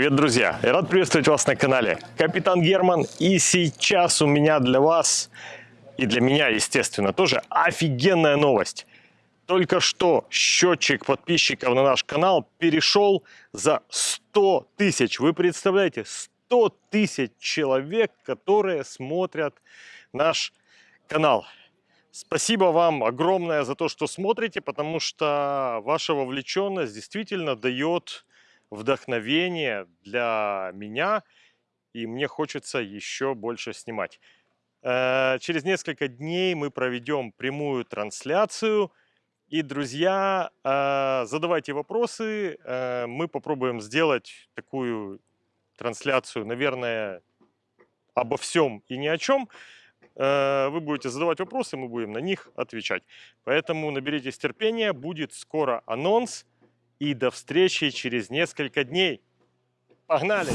Привет, друзья! Я рад приветствовать вас на канале Капитан Герман. И сейчас у меня для вас, и для меня, естественно, тоже офигенная новость. Только что счетчик подписчиков на наш канал перешел за 100 тысяч. Вы представляете, 100 тысяч человек, которые смотрят наш канал. Спасибо вам огромное за то, что смотрите, потому что ваша вовлеченность действительно дает вдохновение для меня, и мне хочется еще больше снимать. Э, через несколько дней мы проведем прямую трансляцию. И, друзья, э, задавайте вопросы. Э, мы попробуем сделать такую трансляцию, наверное, обо всем и ни о чем. Вы будете задавать вопросы, мы будем на них отвечать. Поэтому наберитесь терпения, будет скоро анонс. И до встречи через несколько дней. Погнали!